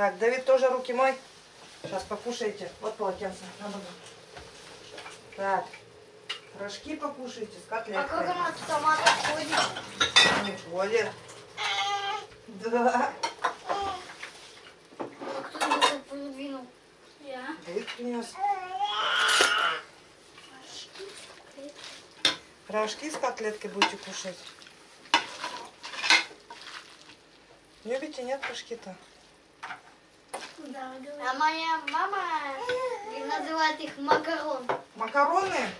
Так, Давид тоже руки мой. Сейчас покушайте. Вот полотенце. На ногу. Так. Рожки покушайте с А как котлеткой. она в томатах ходит? Не ходит. Да. А кто его подвинул? Я. Давид принес. Рожки с котлеткой будете кушать. Любите, нет, рожки-то? Да, А моя мама называет их макарон. Макароны?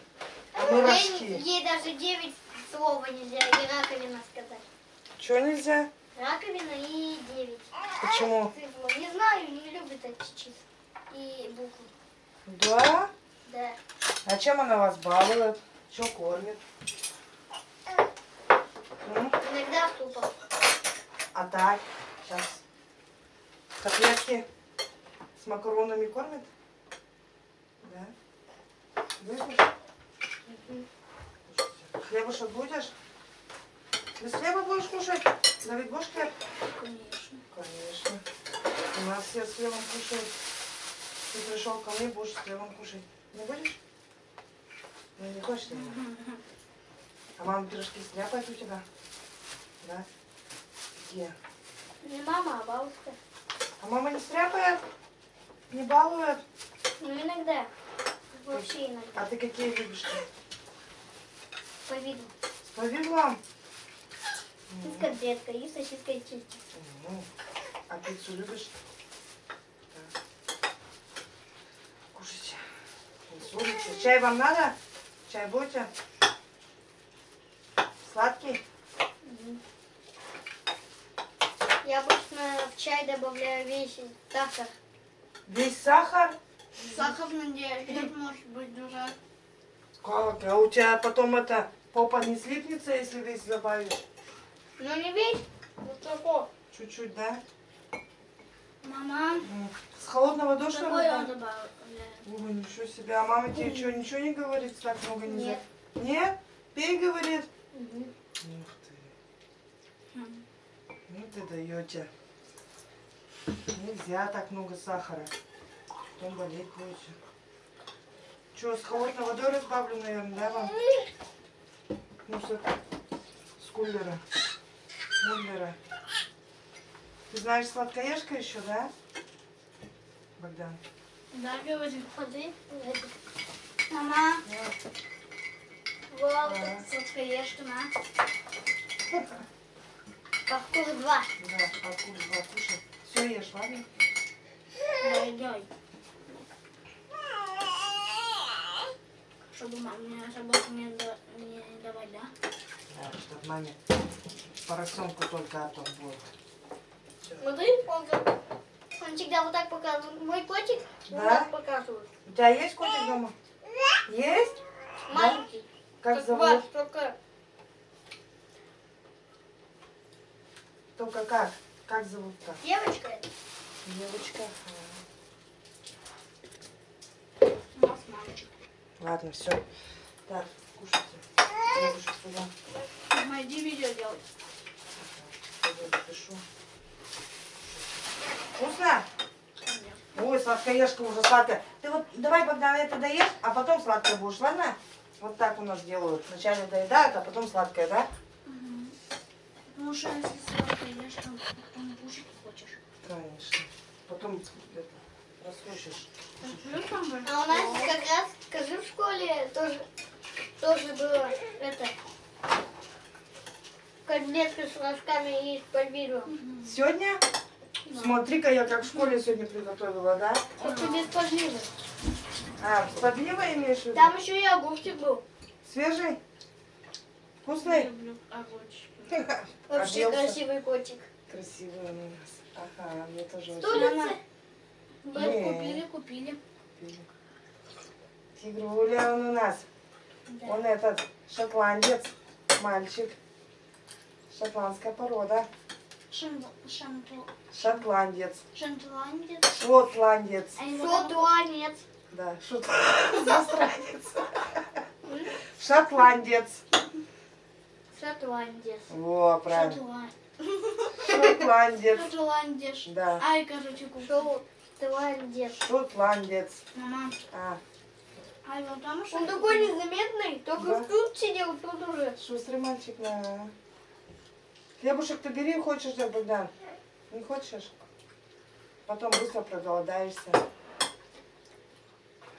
А мы Ей, ей даже 9 слова нельзя и раковина сказать. Чего нельзя? Раковина и 9. Почему? Цифру. Не знаю, не любит эти числа и буквы. Да? Да. А чем она вас балует? Что кормит? Иногда супом. А так, сейчас. Котлетки макаронами кормят? Да? Будешь? Хлебушек будешь? Без хлеба будешь кушать? Давид, будешь хлеб? Конечно. Конечно. У нас все с хлебом кушают. Ты пришел ко мне, будешь с хлебом кушать. Не будешь? Ну, не хочешь, наверное? А мама пирожки стряпает у тебя? Да? Где? Не мама, а бабушка. А мама не стряпает? Не балует? Ну, иногда. Вообще иногда. А ты какие любишь? По виду. С повидлом? И с котлеткой, и с сосиской чисти. Ну, а пиццу любишь? Да. Кушайте. Ссоритесь. Чай вам надо? Чай будете? Сладкий? Я обычно в чай добавляю весь сахар. Весь сахар? Сахар надеюсь, может быть дура. Как? А у тебя потом это попа не слипнется, если весь добавишь? Ну не весь, вот такой. Чуть-чуть, да? Мама. С холодного душа? какой он вода? добавляет? Ой, ничего себе. А мама тебе что, ничего не говорит? Так много нельзя? Нет. Нет? Пей, говорит. Мгм. Ух ты. Ну ты даете. Нельзя так много сахара. Потом болеть будете. Что, с холодной водой разбавлю, наверное, да, вам? Ну, с, это- с кулера. Муллера. Ты знаешь сладкоежка еще, да? Богдан? Да, говорит, ходи. Мама, Вот. вот, Ага. сладкоежка, на. Паркур 2. Да, откуда два кушай. Все ешь, ладно? Дай, дай. Чтобы маме собаку не, да- не давать, да? Да, чтоб маме поросенку только от будет. Смотри, он, он всегда вот так показывает. Мой котик вот Да? так показывает. У тебя есть котик дома? Есть? Маленький. Как зовут? ваш, только Только как? Как зовут-то? девочка. Девочка. У нас мальчик. Ладно, все. Так, кушайте. Девушек сюда. Мама, иди видео делать. Запишу. Вкусно? Ой, сладкоежка уже сладкая. Ты вот давай, Богдан, это доешь, а потом сладкое будешь, ладно? Вот так у нас делают. Вначале доедают, а потом сладкое, да? Ешь, то потом кушать хочешь. Конечно. Потом это, расхочешь. А у нас как раз, скажи, в школе тоже, тоже было это, котлетка с рожками и с подвидом. Сегодня? Смотри-ка, я как в школе сегодня приготовила, да? Только без подвида. А, с подливой имеешь в виду? Там еще и огурчик был. Свежий? Вкусный? люблю огурчики. Вообще Оделся. красивый котик. Красивый он у нас. Ага, мне тоже очень Улица. Не. Купили, купили. любит. Тигруля он у нас. Да. Он этот шотландец, мальчик. Шотландская порода. Шан- шанту- Шотландец. Шотландец. Шотландец. Шотландец. Да, шот... Засранец. Шотландец. Шотландец. Во, правильно. Шотландец. Шотландец. Шотландец. Да. Ай, короче, купил. Шотландец. Шотландец. Мама. А, Ай, вот там Он такой незаметный. Только Да. тут сидел, тут уже. шустрый мальчик, да. Хлебушек ты бери, хочешь, да, Богдан? Не хочешь? Потом быстро проголодаешься.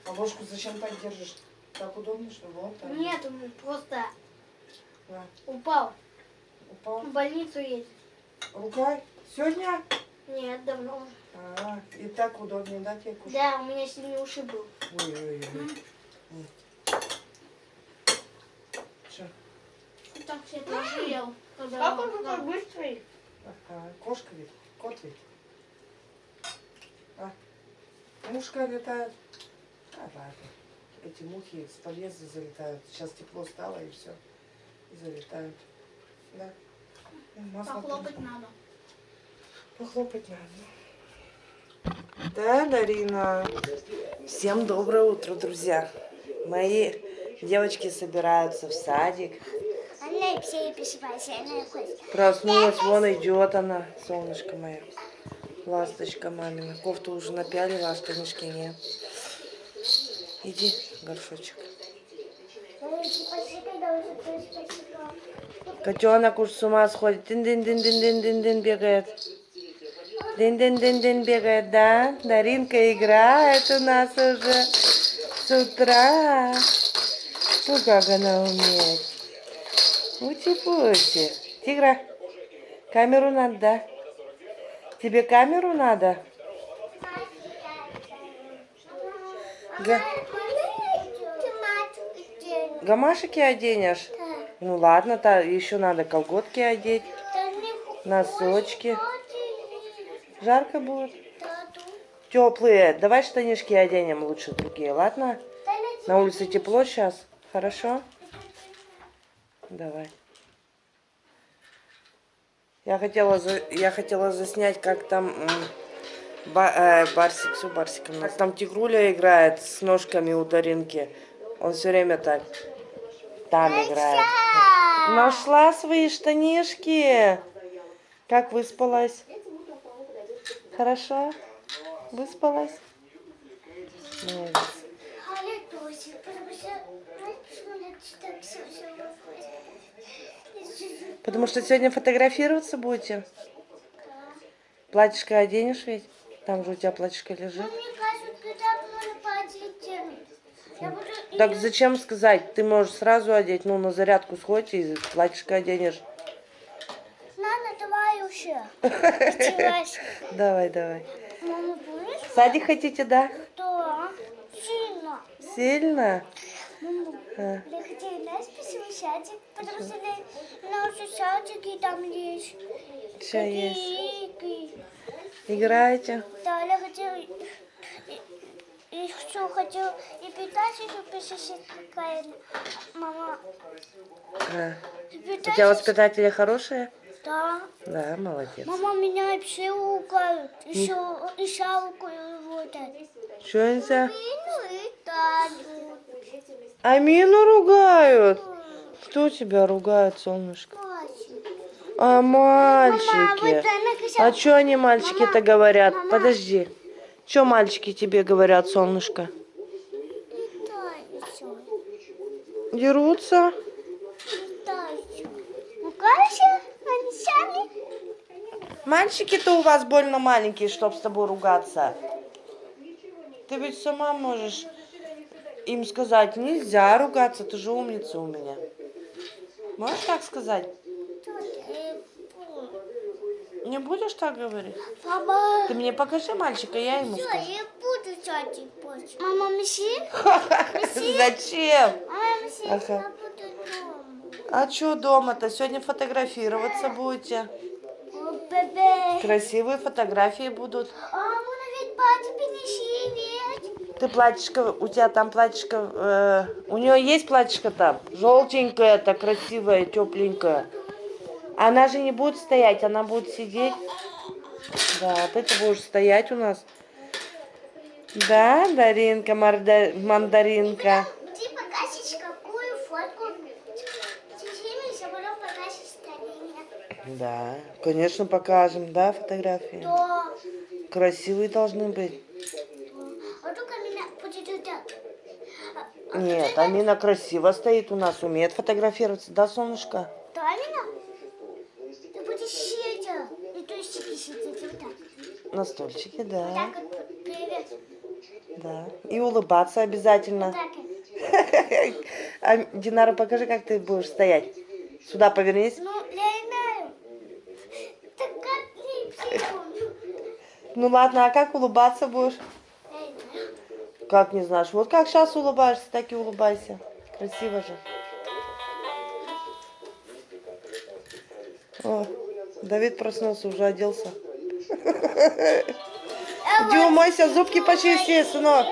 А ложку зачем так держишь? Так удобнее, что вот так. Нет, просто Да. упал. Упал. В больницу едет. Рукой? Сегодня? Нет, давно. А, и так удобнее, да, тебе кушать? Да, у меня сильный ушиб был. Ой-ой-ой. Что? Так все тоже ел. Как он такой быстрый? Ага, кошка ведь, кот ведь. А? Мушка летает. А, ладно. Эти мухи с подъезда залетают. Сейчас тепло стало и все. И залетают. Да. Ну, масло Похлопать там. надо. Похлопать надо. Да, Дарина. Всем доброе утро, друзья. Мои девочки собираются в садик. Проснулась, вон идет она, солнышко мое. Ласточка мамина. Кофту уже напялила, а штанишки нет. Иди, горшочек. Котенок уж с ума сходит. Дин-дин-дин-дин-дин-дин бегает. Дин-дин-дин-дин бегает, да? Даринка играет у нас уже с утра. Ну, как она умеет. Ути-пути. Тигра, камеру надо, да? Тебе камеру надо? Га- гамашики оденешь? Ну ладно, то еще надо колготки одеть, носочки. Жарко будет. Теплые. Давай штанишки оденем лучше другие, ладно? На улице тепло сейчас. Хорошо? Давай. Я хотела, за- я хотела заснять, как там ба- э, Барсик, все Барсиком. Как там Тигруля играет с ножками у Даринки. Он все время так там играет. Нашла свои штанишки. Как выспалась? Хорошо? Выспалась? Молодец. Потому что сегодня фотографироваться будете? Платьишко оденешь ведь? Там же у тебя платьишко лежит. Так зачем сказать? Ты можешь сразу одеть, ну, на зарядку сходь и платьишко оденешь. Нана, давай уже. Давай, давай. Мама, будешь? В садик хотите, да? Да. Сильно. Сильно? Мама, А, я хотела нас спасибо садик, потому что на наши садики там есть. Всё есть. Играете? Да, я хотела... Что, хотела и питать, и посещать какая Мама, А. и У тебя воспитатели хорошие? Да. Да, молодец. Мама, меня все ругают. Еще и шалку работает. Что? Ну и Таню. Амину ругают. Кто тебя ругает, солнышко? А мальчики? А что они мальчики-то говорят? Подожди. Что мальчики тебе говорят, солнышко? Дерутся? Мальчики-то у вас больно маленькие, чтоб с тобой ругаться. Ты ведь сама можешь им сказать, нельзя ругаться, ты же умница у меня. Можешь так сказать? Не будешь так говорить? Мама, Ты мне покажи мальчика, я ему всё, скажу. я буду садик позже. Мама, меси? Зачем? Мама, Ага. я буду дома. А что дома-то? Сегодня фотографироваться будете. О, бебе. Красивые фотографии будут. А, мама, ведь принеси, ведь. Ты платьишко, у тебя там платьишко, э, у нее есть платьишко там? Желтенькое, так красивое, тепленькое. Она же не будет стоять, она будет сидеть. Да, ты будешь стоять у нас. Да, Даринка, марда- мандаринка. Ты покажешь какую фотку. Да, конечно, покажем, да, фотографии? Да. Красивые должны быть. А. А- а Нет, Амина красиво стоит у нас, умеет фотографироваться, да, солнышко? Да, Амина? Ты будешь сидеть. И то есть сидеть вот так. На стульчике, Вот да, так вот. Привет. да. И улыбаться обязательно. А, Динара, покажи, как ты будешь стоять. Сюда повернись. Ну, я не знаю. Так как. Ну ладно, а как улыбаться будешь? Как не знаешь? Вот как сейчас улыбаешься, так и улыбайся. Красиво же. О, Давид проснулся, уже оделся. Иди умойся, зубки почисти, сынок.